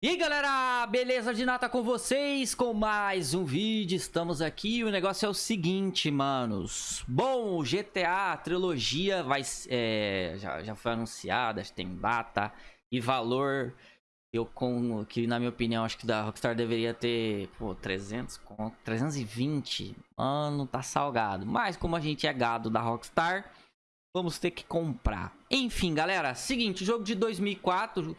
E aí galera, beleza de nata com vocês? Com mais um vídeo, estamos aqui. O negócio é o seguinte, manos. Bom, GTA trilogia vai, é, já, já foi anunciada, tem data e valor. Eu com Que na minha opinião, acho que da Rockstar deveria ter, pô, 300, 320 Mano, tá salgado. Mas como a gente é gado da Rockstar, vamos ter que comprar. Enfim galera, seguinte, jogo de 2004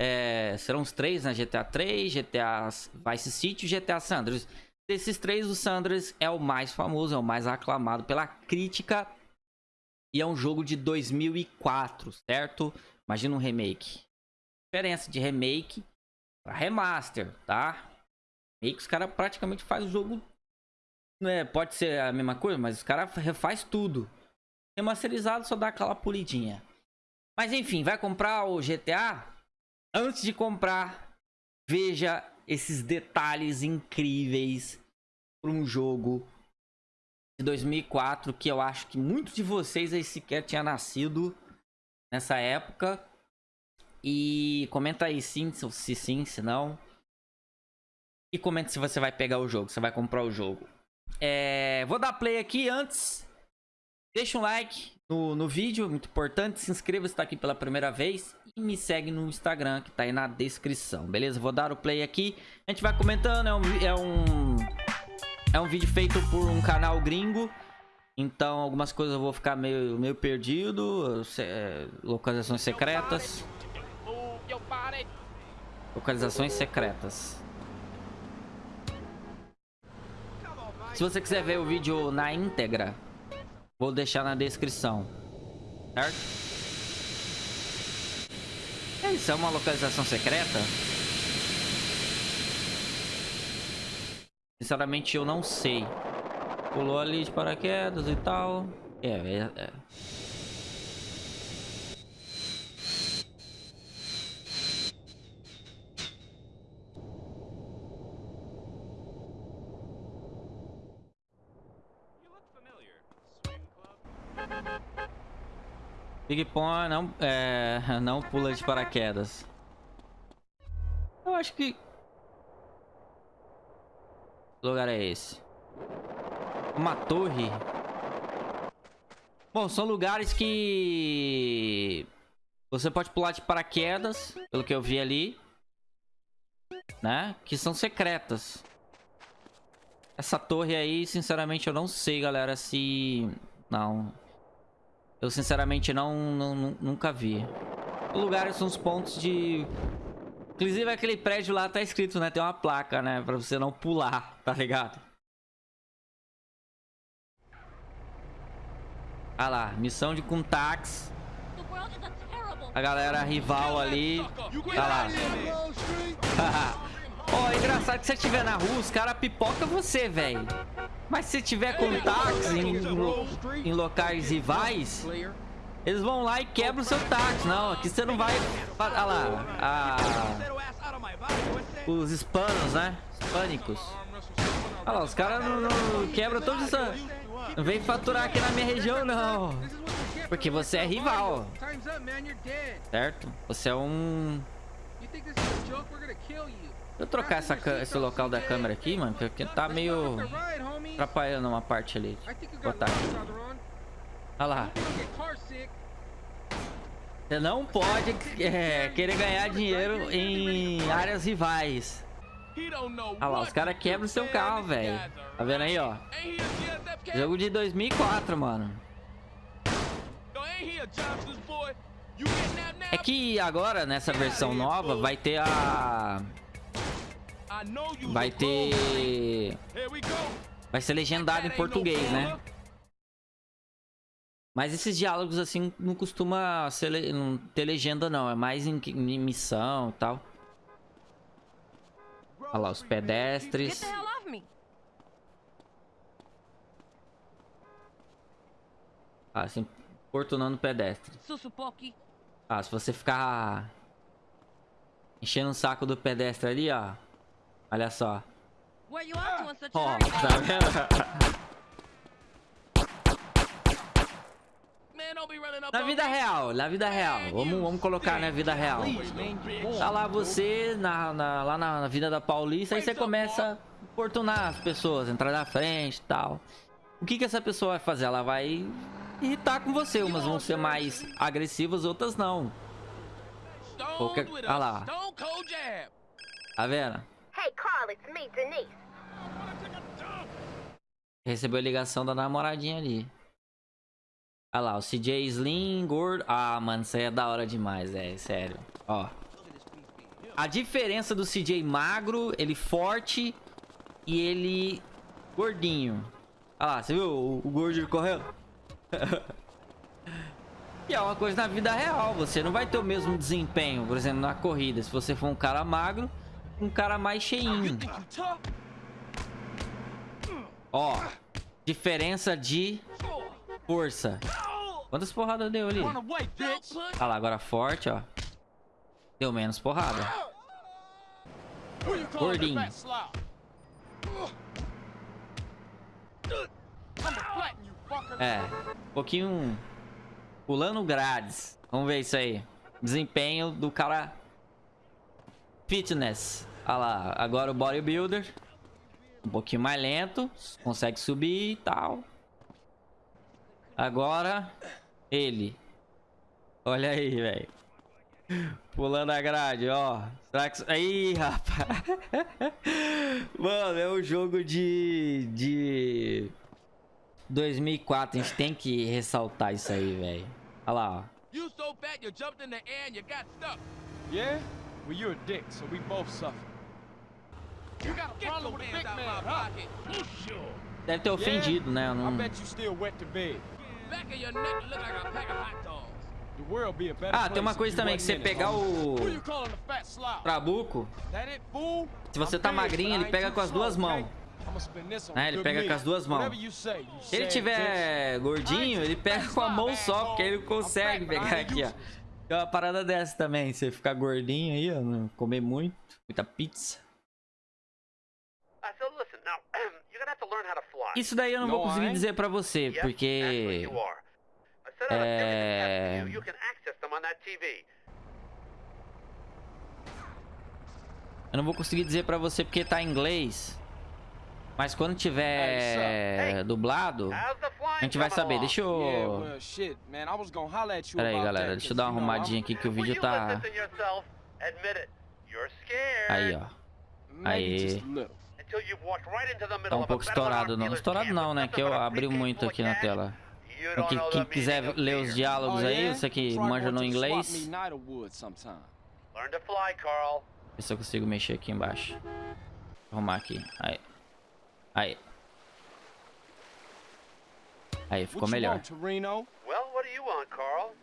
é, serão os três, né? GTA 3, GTA Vice City e GTA Sanders. Desses três, o Sanders é o mais famoso, é o mais aclamado pela crítica. E é um jogo de 2004, certo? Imagina um remake. Diferença de remake para remaster, tá? Remake, os caras praticamente fazem o jogo... Né? Pode ser a mesma coisa, mas os caras refaz tudo. Remasterizado só dá aquela polidinha. Mas enfim, vai comprar o GTA? Antes de comprar, veja esses detalhes incríveis para um jogo de 2004 que eu acho que muitos de vocês aí sequer tinha nascido nessa época. E comenta aí sim, se sim, se não. E comenta se você vai pegar o jogo, se vai comprar o jogo. É, vou dar play aqui antes. Deixa um like no, no vídeo, muito importante. Se inscreva se está aqui pela primeira vez e me segue no Instagram que tá aí na descrição, beleza? Vou dar o play aqui, a gente vai comentando, é um, é um, é um vídeo feito por um canal gringo, então algumas coisas eu vou ficar meio, meio perdido, é, localizações secretas, localizações secretas. Se você quiser ver o vídeo na íntegra, vou deixar na descrição, certo? Isso é uma localização secreta? Sinceramente, eu não sei. Pulou ali de paraquedas e tal. É, é, é. Big Pong não, é, não pula de paraquedas. Eu acho que... Que lugar é esse? Uma torre? Bom, são lugares que... Você pode pular de paraquedas, pelo que eu vi ali. Né? Que são secretas. Essa torre aí, sinceramente, eu não sei, galera, se... Não... Eu sinceramente não, não nunca vi. Lugares são os pontos de... Inclusive aquele prédio lá tá escrito, né? Tem uma placa, né? Pra você não pular, tá ligado? Ah lá, missão de Kuntax. A galera rival ali. Tá lá. Ó, oh, é engraçado que se você estiver na rua, os caras pipoca você, velho. Mas se tiver com táxi em, em locais rivais, eles vão lá e quebram o seu táxi. Não, aqui você não vai... Olha lá. A... Os hispanos, né? Hispânicos. Olha lá, os caras não, não quebram todos essa... Não vem faturar aqui na minha região, não. Porque você é rival. Certo? Você é um... Eu trocar essa, esse local da câmera aqui, mano, porque tá meio atrapalhando uma parte ali. Vou botar aqui. Olha lá. Você não pode é, querer ganhar dinheiro em áreas rivais. Olha lá, os caras quebram o seu carro, velho. Tá vendo aí, ó? Jogo de 2004, mano. É que agora, nessa versão nova, vai ter a... Vai ter... Vai ser legendado em português, né? Mas esses diálogos, assim, não costuma le... não ter legenda, não. É mais em, em missão e tal. Olha lá, os pedestres. Ah, assim, importunando pedestre. Ah, se você ficar enchendo o saco do pedestre ali, ó. Olha só. Ó, tá vendo? Na vida real, na vida real. Vamos, vamos colocar na vida real. Tá lá você, na, na, lá na, na vida da Paulista, aí você começa a importunar as pessoas, entrar na frente e tal. O que que essa pessoa vai fazer? Ela vai irritar com você. Umas vão ser mais agressivas, outras não. Qualquer... Olha lá. Tá vendo? Recebeu a ligação da namoradinha ali. Olha lá, o CJ Slim, gordo. Ah, mano, isso aí é da hora demais, é, sério. Ó. A diferença do CJ magro, ele forte e ele gordinho. Olha lá, você viu o, o gordinho correndo? e é uma coisa na vida real, você não vai ter o mesmo desempenho, por exemplo, na corrida. Se você for um cara magro, um cara mais cheinho. Ó, diferença de força. Quantas porradas deu ali? Olha lá, agora forte, ó. Deu menos porrada. Gordinho. É, um pouquinho pulando grades. Vamos ver isso aí. Desempenho do cara fitness. Olha lá, agora o bodybuilder. Um pouquinho mais lento. Consegue subir e tal. Agora, ele. Olha aí, velho. Pulando a grade, ó. Será que... Aí, rapaz. Mano, é um jogo de... De... 2004. A gente tem que ressaltar isso aí, velho. Olha lá, ó. You so fat you jumped in the air and you got stuck. Yeah? Well, you're a dick, so we both suffer. You got a problem with big man, huh? Pocket. Deve ter ofendido, né? Eu I Não... bet you still wet to bed. Back of your neck look like a pack of hot dogs. The world be a better Ah, tem uma coisa também, que você pegar o trabuco, se você tá magrinho, ele pega too com as duas mãos. Né, ele pega com as duas mãos. Se ele tiver gordinho, ele pega com a mão só, porque ele consegue pegar aqui, ó. Tem uma parada dessa também, você ficar gordinho aí, ó, comer muito, muita pizza. Fly. Isso daí eu não vou conseguir dizer pra você, porque... É. Eu não vou conseguir dizer pra você porque tá em inglês. Mas quando tiver Hey. dublado, a gente vai saber. Deixa Yeah, eu... Pera aí, galera. that, Deixa eu dar uma arrumadinha aqui que o vídeo tá... Aí, ó. Aí. Tá um pouco estourado, não. Estourado não, né? Que eu abri muito aqui na tela. Quem, quem quiser ler os diálogos Oh, aí, que Try manja no inglês, ver se eu consigo mexer aqui embaixo. Arrumar aqui. Aí. Aí. Aí, ficou What you melhor. want, Torino? Well, what do you want, Carl?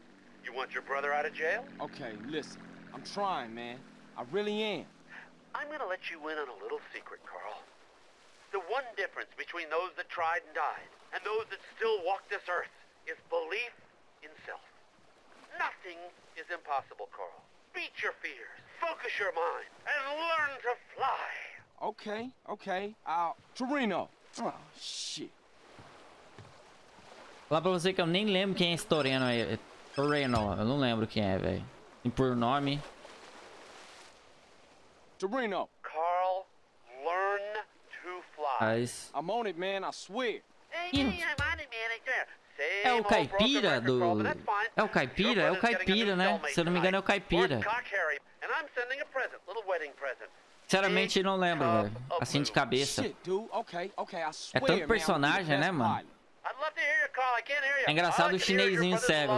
You want your brother out of jail? Okay, listen. I'm trying, man. I really am. I'm gonna let you in on a little secret, Carl. The one difference between those that tried and died and those that still walk this earth is belief in self. Nothing is impossible, Carl. Beat your fears, focus your mind, and learn to fly. Okay, okay. I'll... Torino! Oh, shit. Falar pra você que eu nem lembro quem é esse Toreno aí. É Toreno, eu não lembro quem é, velho. E por nome. Torino, Carl, learn to fly. Mas. I'm on it, man. I swear. Hey, Ih. hey, I'm on it, man. It's there. Same É o caipira do. É o caipira? É o caipira, né? Se eu não me engano, é o caipira. Sinceramente, não lembro, Big velho. Assim de cabeça. Swear, tanto personagem, né, mano? É engraçado o chinesinho cego.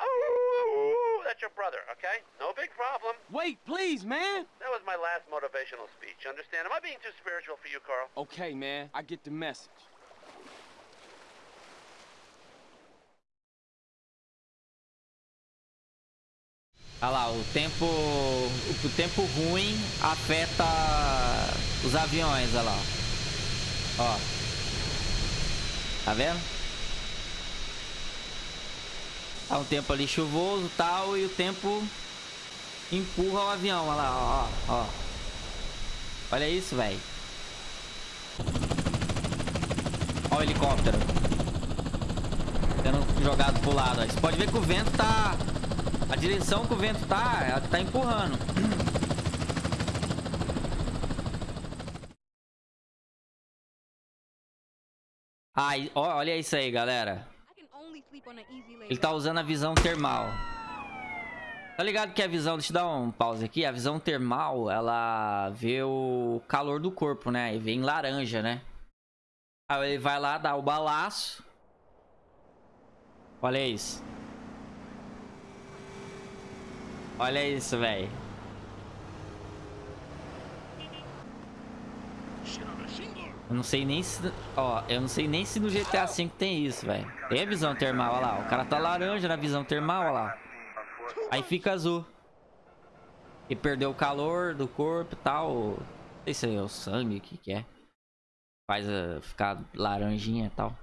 Oh, that's your brother, okay? No big problem. Wait, please, man. That was my last motivational speech. Understand? Am I being too spiritual for you, Carl? Okay, man. I get the message. Olha lá, o tempo. O tempo ruim afeta os aviões, olha lá. Ó. Tá vendo? Tá um tempo ali chuvoso tal, e o tempo empurra o avião, olha lá, ó, ó. Olha isso, velho. Ó o helicóptero. Sendo jogado pro lado. Você pode ver que o vento tá... A direção que o vento tá, tá empurrando. Ai, olha isso aí, galera. Ele tá usando a visão termal. Tá ligado que a visão... Deixa eu dar um pause aqui. A visão termal, ela vê o calor do corpo, né? E vê em laranja, né? Aí ele vai lá, dá o balaço. Olha isso. Olha isso, velho. Eu não sei nem se... Ó, eu não sei nem se no GTA V tem isso, velho. Tem a visão termal, olha lá. O cara tá laranja na visão termal, olha lá. Aí fica azul. E perdeu o calor do corpo e tal. Não sei se é o sangue, o que que é. Faz uh, ficar laranjinha e tal.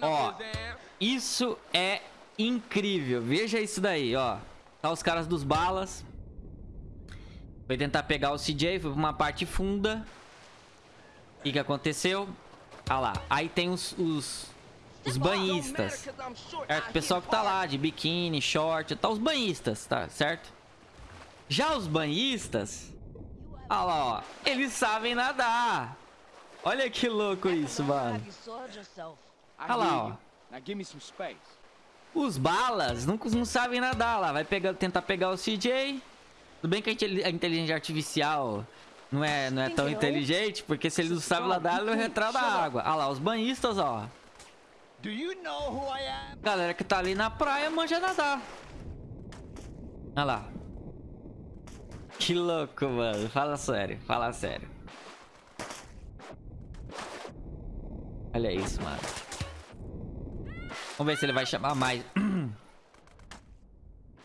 Ó, isso é incrível. Veja isso daí, ó. Tá os caras dos balas. Foi tentar pegar o CJ, foi pra uma parte funda. O que que aconteceu? Ah lá, aí tem os, os, os banhistas. Certo? O pessoal que tá lá, de biquíni, short, tá os banhistas, tá certo? Já os banhistas... Olha lá, ó. Eles sabem nadar. Olha que louco isso, mano. Olha lá, hear ó. Os balas não, não sabem nadar lá. Vai pegar, tentar pegar o CJ. Tudo bem que a intel- a inteligência artificial não é, não é tão inteligente, porque se ele não sabe nadar, ele não vai entrar na água. Olha lá, os banhistas, ó. Do you know who I am? Galera que tá ali na praia manja nadar. Olha lá. Que louco, mano. Fala sério, fala sério. Olha isso, mano. Vamos ver se ele vai chamar mais. Vamos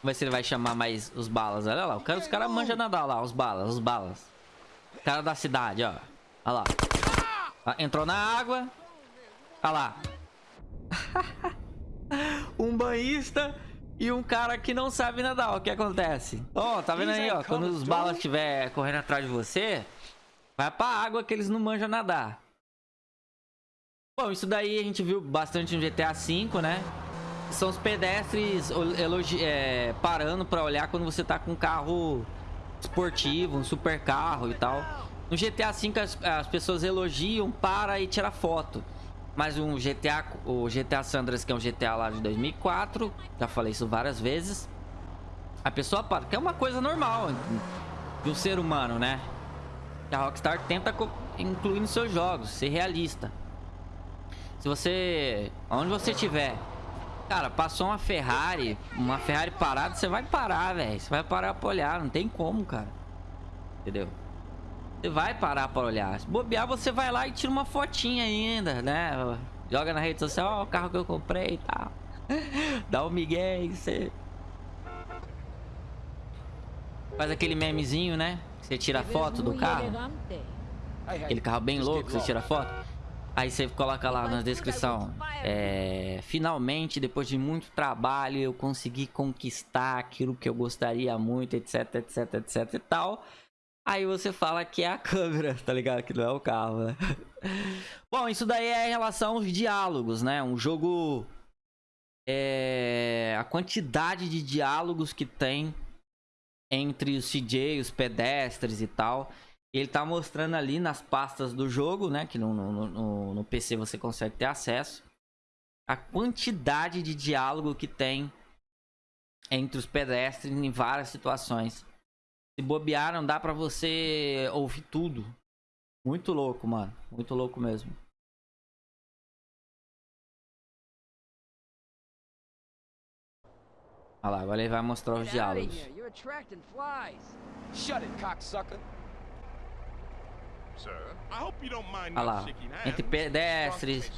ver se ele vai chamar mais os balas. Olha lá, o cara, os caras manjam nadar lá, os balas, os balas. Cara da cidade, ó. Olha lá. Ah, Entrou na água. Olha lá. um banhista e um cara que não sabe nadar. O que acontece? Ó, tá vendo aí, ó? Quando os balas estiver correndo atrás de você, vai pra água que eles não manjam nadar. Bom, isso daí a gente viu bastante no GTA V, né? São os pedestres é, parando pra olhar quando você tá com um carro esportivo, um super carro e tal. No GTA V as, as pessoas elogiam, para e tira foto. Mas um GTA, o GTA Sandras, que é um GTA lá de 2004, já falei isso várias vezes. A pessoa para, que é uma coisa normal de um ser humano, né? A Rockstar tenta incluir nos seus jogos, ser realista. Se você, onde você estiver, cara, passou uma Ferrari, uma Ferrari parada, você vai parar, velho. Você vai parar pra olhar, não tem como, cara. Entendeu? Você vai parar pra olhar. Se bobear, você vai lá e tira uma fotinha ainda, né? Joga na rede social, ó, o carro que eu comprei e tal. Dá o migué e você... Faz aquele memezinho, né? Você tira a foto do carro. Aquele carro bem louco, você tira foto. Aí você coloca lá na descrição. É, finalmente, depois de muito trabalho, eu consegui conquistar aquilo que eu gostaria muito, etc, etc, etc e tal. Aí você fala que é a câmera, tá ligado? Que não é o carro, né? Bom, isso daí é em relação aos diálogos, né? Um jogo. É, a quantidade de diálogos que tem entre os CJ, os pedestres e tal. Ele tá mostrando ali nas pastas do jogo, né? Que no, no, no, no PC você consegue ter acesso. A quantidade de diálogo que tem entre os pedestres em várias situações. Se bobear, não dá pra você ouvir tudo. Muito louco, mano. Muito louco mesmo. Olha lá, agora ele vai mostrar os diálogos. Shut it, cocksucker. Sir, I hope you don't mind Olha lá, entre pedestres.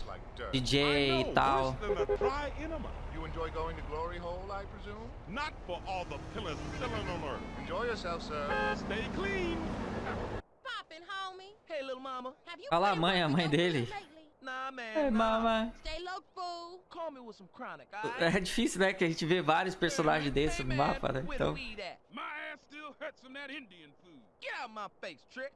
DJ I e tal. worse than a dry enema. You enjoy going to Glory Hole, I presume? Not for all the pillars filling alert. Enjoy yourself, sir. Stay clean. Poppin', homie. Hey, little mama. Have you Olha lá a mãe, a mãe dele. Nah, man. Mama. Stay low, fool. Call me with some chronic, alright? É difícil, né? Que a gente vê vários personagens desses no mapa, né? Então, the weed at? My ass still hurts from that Indian food. Get out my face, trick.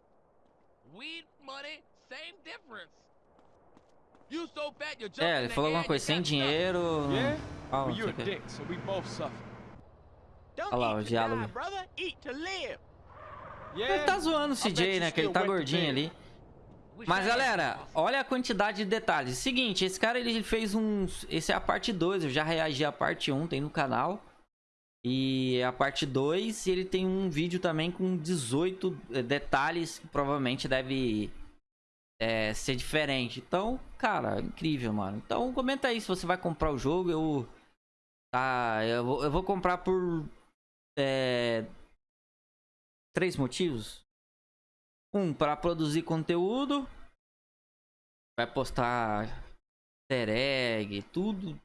É, ele falou alguma coisa sem dinheiro. Yeah? Well, não you're sei a o quê. dick, so we both suffer. stuck. Don't Olha lá, o diálogo. Ele tá zoando o CJ, né? Que ele tá gordinho ali. Mas galera, olha a quantidade de detalhes. Seguinte, esse cara ele fez uns. Esse é a parte 2. Eu já reagi à parte 1, tem no canal. E a parte 2, ele tem um vídeo também com 18 detalhes que provavelmente deve é, ser diferente. Então, cara, incrível, mano. Então, comenta aí se você vai comprar o jogo. Eu. Tá, eu vou, eu vou comprar por. É, três motivos. Um, para produzir conteúdo. Vai postar easter egg, tudo.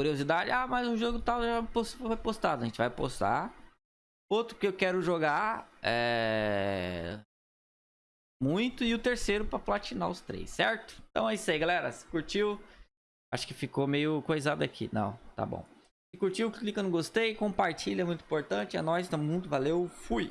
Curiosidade. Ah, mas o jogo tal já foi postado. A gente vai postar. Outro que eu quero jogar é. Muito. E o terceiro para platinar os três, certo? Então é isso aí, galera. Se curtiu. Acho que ficou meio coisado aqui. Não, tá bom. Se curtiu, clica no gostei, compartilha, é muito importante. É nóis, tamo junto, valeu, fui!